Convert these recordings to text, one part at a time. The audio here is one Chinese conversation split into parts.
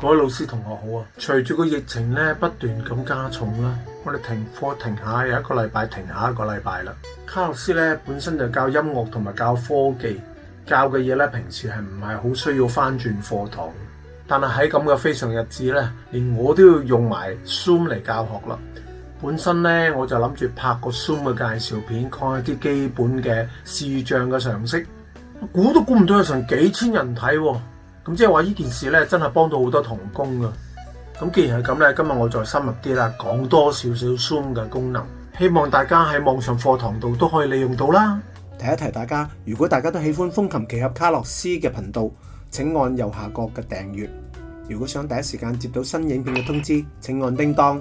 各位老師同學好啊！隨住個疫情咧不斷咁加重啦，我哋停課停下有一個禮拜，停下一個禮拜啦。卡洛斯咧本身就教音樂同埋教科技，教嘅嘢咧平時係唔係好需要翻轉課堂？但係喺咁嘅非常日子咧，連我都要用埋 Zoom 嚟教學啦。本身咧我就諗住拍個 Zoom 嘅介紹片，講一啲基本嘅視像嘅常識，估都估唔到有成幾千人睇喎。咁即系话呢件事咧，真系帮到好多童工噶。咁既然系咁咧，今日我再深入啲啦，讲多少少 Zoom 嘅功能，希望大家喺网上课堂度都可以利用到啦。提一提大家，如果大家都喜欢风琴奇侠卡洛斯嘅频道，请按右下角嘅订阅。如果想第一时间接到新影片嘅通知，请按叮当。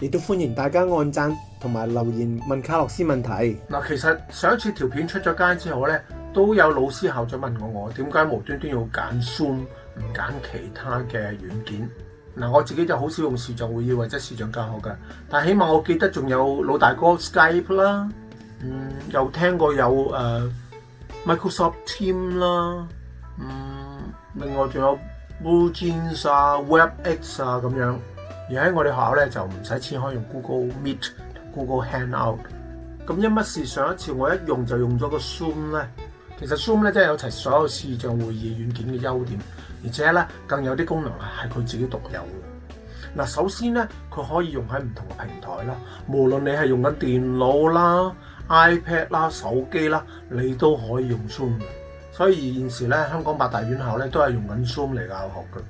亦都欢迎大家按赞同埋留言问卡洛斯问题。嗱，其实上一次条片出咗街之后咧。都有老師校長問我，我點解無端端要揀 Zoom 唔揀其他嘅軟件？嗱，我自己就好少用視像會議或者視像教學㗎。但起碼我記得仲有老大哥 Skype 啦，嗯，有聽過有誒 Microsoft Team 啦，嗯，另外仲有 e o o s 啊、Webex 啊咁樣。而喺我哋學校咧就唔使錢可以用 Google Meet Google Hangout。咁因乜事上一次我一用就用咗個 Zoom 咧？其實 Zoom 咧真係有齊所有視像會議軟件嘅優點，而且咧更有啲功能係佢自己獨有嘅。嗱，首先咧佢可以用喺唔同嘅平台啦，無論你係用緊電腦啦、iPad 啦、手機啦，你都可以用 Zoom 嘅。所以現時咧香港八大院校咧都係用緊 Zoom 嚟教學嘅。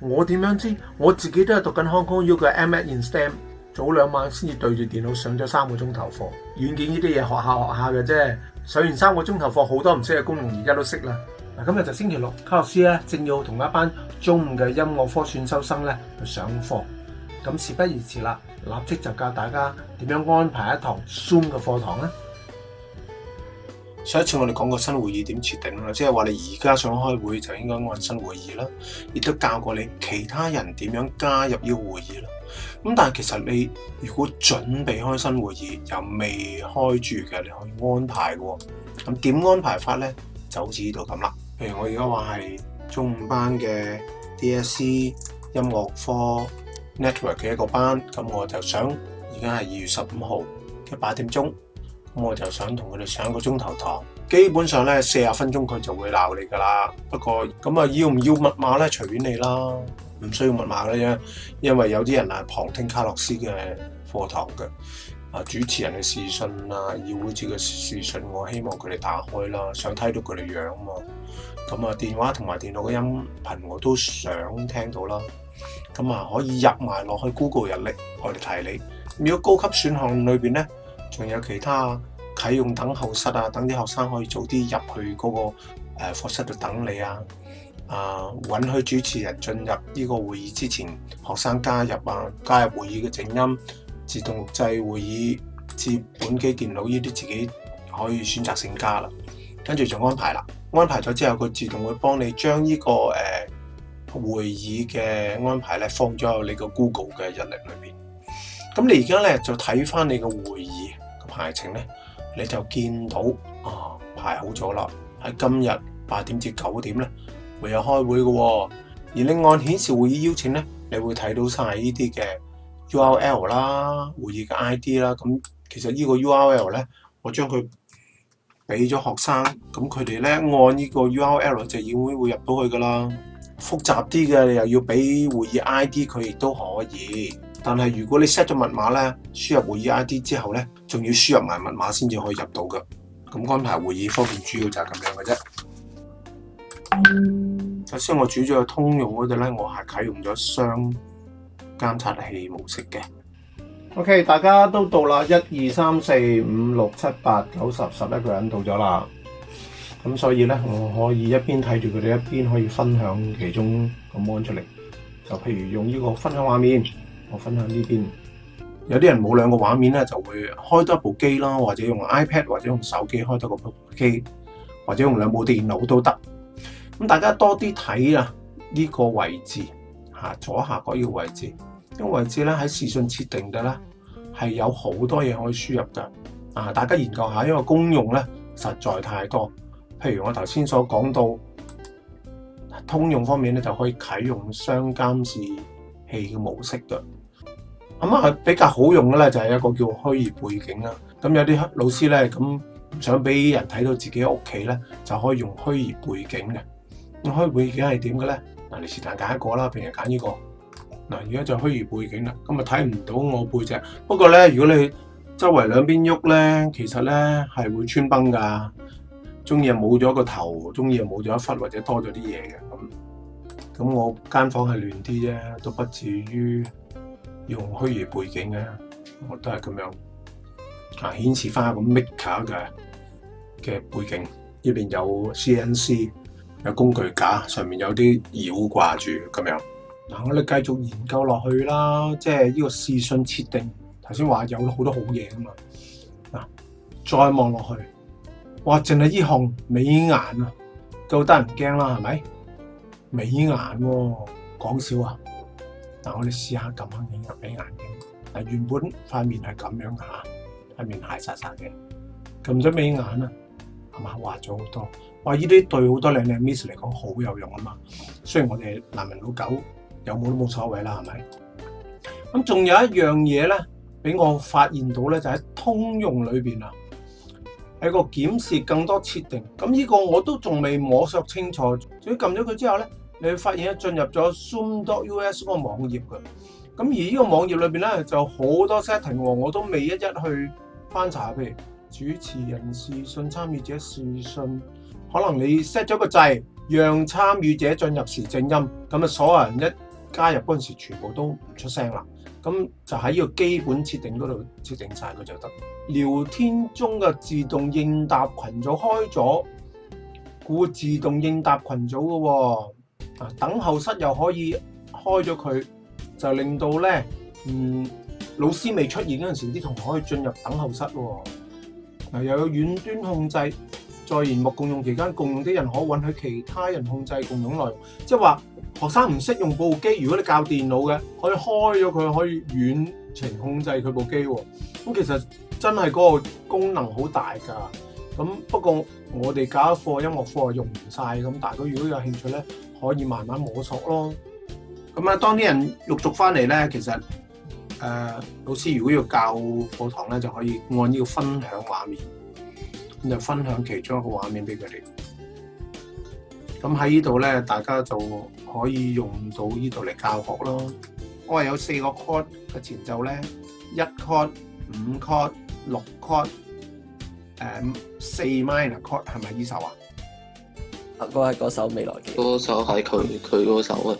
我點樣知？我自己都係讀緊 Kong U 嘅 M at in STEM。早两晚先至对住电脑上咗三个钟头课，软件呢啲嘢学校学校嘅啫。上完三个钟头课，好多唔识嘅功能而家都识啦。嗱，今日就星期六，卡洛斯咧正要同一班中午嘅音乐科选修生咧去上课。咁事不宜迟啦，立即就教大家点样安排一堂 Zoom 嘅课堂咧。上一次我哋講過新會議點設定啦，即係話你而家想開會就應該按新會議啦，亦都教過你其他人點樣加入呢个會議啦。咁但係其實你如果準備開新會議又未開住嘅，你可以安排嘅。咁點安排法呢？就好似呢度咁啦。譬如我而家話係中午班嘅 DSE 音樂科 network 嘅一個班，咁我就想而家係二月十五號嘅八點鐘。咁我就想同佢哋上个钟头堂，基本上咧四十分钟佢就会闹你噶啦。不过咁啊，要唔要密码咧？随便你啦，唔需要密码嘅啫，因为有啲人啊旁听卡洛斯嘅课堂嘅。啊，主持人嘅视讯啊，要嗰节嘅视讯，我希望佢哋打开啦，想睇到佢哋样嘛。咁啊，电话同埋电脑嘅音频我都想听到啦。咁啊，可以入埋落去 Google 日历，我哋提你。如果高级选项里边咧。仲有其他啟用等候室啊，等啲學生可以早啲入去嗰個誒課室度等你啊。啊，允許主持人進入呢個會議之前，學生加入啊，加入會議嘅靜音自動制會議至本機電腦呢啲自己可以選擇性加啦。跟住就安排啦。安排咗之後，佢自動會幫你將呢個誒會議嘅安排咧放咗喺你個 Google 嘅日历裏邊。咁你而家咧就睇翻你個會議。排程咧，你就見到啊排好咗啦。喺今日八點至九點咧，會有開會嘅。而另按顯示會議邀請咧，你會睇到晒呢啲嘅 URL 啦，會議嘅 ID 啦。咁其實呢個 URL 咧，我將佢俾咗學生，咁佢哋咧按呢個 URL 就已經會入到去噶啦。複雜啲嘅，你又要俾會議 ID 佢亦都可以。但係如果你 set 咗密码咧，输入会议 ID 之后咧，仲要输入埋密码先至可以入到噶。咁安排会议方面主要就係咁样嘅啫。首先我主咗个通用嗰度咧，我係启用咗双监察器模式嘅。OK，大家都到啦，一二三四五六七八九十十一个人到咗啦。咁所以呢，我可以一边睇住佢哋，一边可以分享其中個 mon 出嚟。就譬如用呢个分享画面。我分享呢边，有啲人冇两个画面咧，就会开多一部机啦，或者用 iPad，或者用手机开多个机，或者用两部电脑都得。咁大家多啲睇啊呢个位置，吓左下角呢个位置，呢个位置咧喺视讯设定嘅咧系有好多嘢可以输入噶。啊，大家研究下，因为公用咧实在太多。譬如我头先所讲到通用方面咧，就可以启用双监视器嘅模式嘅。咁啊，比較好用嘅咧，就係一個叫虛擬背景啦。咁有啲老師咧，咁想俾人睇到自己屋企咧，就可以用虛擬背景嘅。咁虛擬背景係點嘅咧？嗱，你是但揀一個啦，譬如揀呢個。嗱，而家就虛擬背景啦。咁啊，睇唔到我背脊。不過咧，如果你周圍兩邊喐咧，其實咧係會穿崩㗎。中意冇咗個頭；中意啊，冇咗一忽，或者多咗啲嘢嘅。咁咁，我間房係亂啲啫，都不至於。用虛擬背景嘅，我都系咁樣啊，顯示翻咁 make 下嘅嘅背景，呢邊有 CNC 有工具架，上面有啲繞掛住咁樣。嗱，我哋繼續研究落去啦，即系呢個視訊設定，頭先話有好多好嘢噶嘛。嗱，再望落去，哇，淨係呢行美眼啊，夠得人驚啦，係咪？美眼喎，講笑啊！嗱，我哋试下撳下影入俾眼睛。嗱，原本塊面係咁樣嘅嚇，係面蟹曬曬嘅。撳咗美眼啊，係嘛，滑咗好多。哇！依啲對好多靚靚 miss 嚟講好有用啊嘛。雖然我哋難民老狗有冇都冇所謂啦，係咪？咁仲有一樣嘢咧，俾我發現到咧，就喺通用裏邊啊，喺個檢視更多設定，咁呢個我都仲未摸索清楚。所以撳咗佢之後咧。你發現咧進入咗 zoom.us 嗰個網頁嘅，咁而呢個網頁裏邊咧就好多 setting 喎，我都未一一去翻查，譬如主持人視訊參與者視訊，可能你 set 咗個掣，讓參與者進入時靜音，咁啊所有人一加入嗰陣時全部都唔出聲啦，咁就喺呢個基本設定嗰度設定晒佢就得。聊天中嘅自動應答群組開咗，故自動應答群組嘅喎。啊！等候室又可以開咗佢，就令到咧，嗯，老師未出現嗰陣時，啲同學可以進入等候室喎。嗱，又有遠端控制，在研木共用期間，共用啲人可允許其他人控制共用內容，即係話學生唔識用部機，如果你教電腦嘅，可以開咗佢，可以遠程控制佢部機喎。咁其實真係嗰個功能好大㗎。咁不過我哋教一課音樂課用唔晒。咁，但係如果有興趣咧。可以慢慢摸索咯。咁啊，当啲人陆续翻嚟咧，其實誒老師如果要教課堂咧，就可以按呢個分享畫面，咁就分享其中一個畫面俾佢哋。咁喺呢度咧，大家就可以用到呢度嚟教學咯。我係有四個 c o t d 嘅前奏咧，一 c o t d 五 c o t d 六 c o t d 誒四 minor c o t d 係咪呢首啊？嗰個係嗰首未來結，嗰首係佢佢嗰首啊！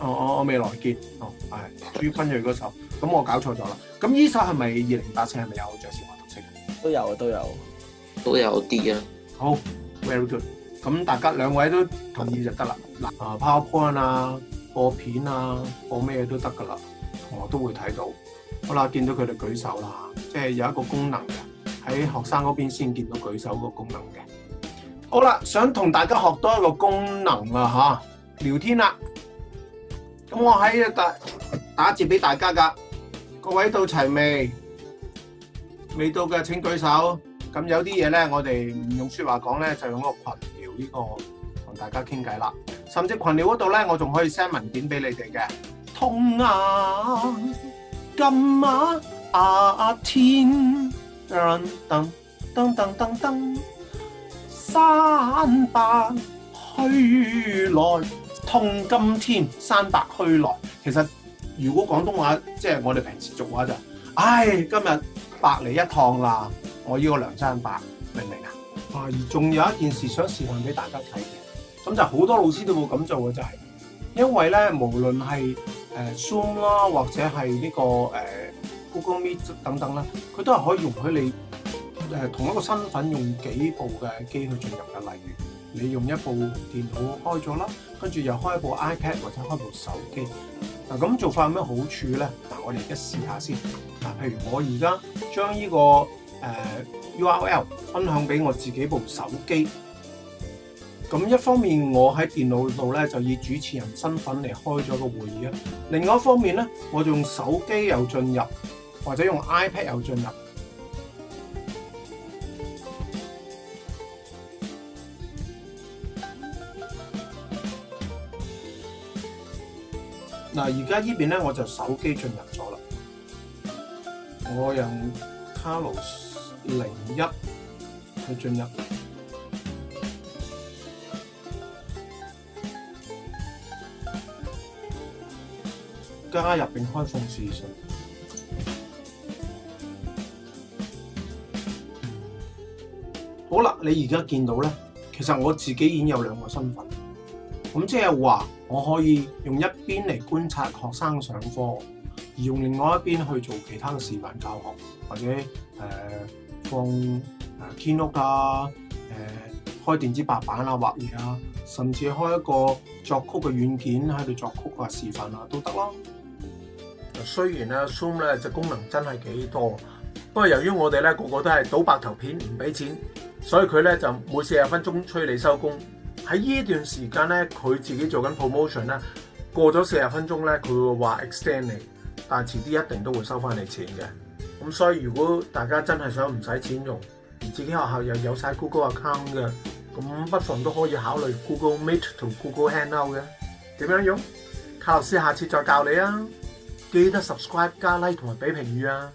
哦哦，未來結，哦，系朱君瑞嗰首。咁我搞錯咗啦。咁呢首係咪二零八四係咪有爵士樂特色？都有啊，都有，都有啲啊。好 w e l y g o o e 咁大家兩位都同意就得啦。嗱，啊，PowerPoint 啊，播片啊，播咩都得噶啦。我都會睇到。好啦，見到佢哋舉手啦，即係有一個功能嘅喺學生嗰邊先見到舉手個功能嘅。好啦，想同大家学多一个功能啦，吓聊天啦。咁我喺打打字俾大家噶，各位到齐未？未到嘅请举手。咁有啲嘢咧，我哋唔用说话讲咧，就用个群聊呢个同大家倾偈啦。甚至群聊嗰度咧，我仲可以 send 文件俾你哋嘅。痛啊！今晚啊天，当当当当当。山伯去來痛今天，山伯去來。其實如果廣東話即係我哋平時俗話就，唉，今日白嚟一趟啦。我要個梁山伯，明唔明啊？啊，而仲有一件事想示范俾大家睇嘅，咁就好多老師都冇咁做嘅，就係因為咧，無論係诶 Zoom 啦，或者係呢個誒 Google Meet 等等啦，佢都係可以容許你。系同一个身份用几部嘅机去进入嘅，例如你用一部电脑开咗啦，跟住又开部 iPad 或者开部手机。嗱，咁做法有咩好处咧？嗱，我哋而家试下先。嗱，譬如我而家将呢个诶 URL 分享俾我自己部手机。咁一方面，我喺电脑度咧就以主持人身份嚟开咗个会议啊。另外一方面咧，我就用手机又进入，或者用 iPad 又进入。嗱，而家呢邊咧，我就手機進入咗啦。我用 Carlos 零一去進入，加入並開放視訊。好啦，你而家見到咧，其實我自己已經有兩個身份。咁即系话，我可以用一边嚟观察学生上课，而用另外一边去做其他嘅示频教学，或者诶放诶 k e y n o 啊，诶开电子白板啊，画嘢啊，甚至开一个作曲嘅软件喺度作曲啊，示范啊都得咯。虽然咧 Zoom 咧隻功能真系几多，不过由于我哋咧个个都系倒白头片唔俾钱，所以佢咧就每四十分钟催你收工。喺呢段時間咧，佢自己做緊 promotion 咧，過咗四十分鐘咧，佢會話 extend 你，但係遲啲一定都會收翻你錢嘅。咁所以如果大家真係想唔使錢用，而自己學校又有晒 Google account 嘅，咁不妨都可以考慮 Google Meet 同 Google Hangout 嘅。點樣用？卡洛斯下次再教你啊！記得 subscribe 加 like 同埋俾評語啊！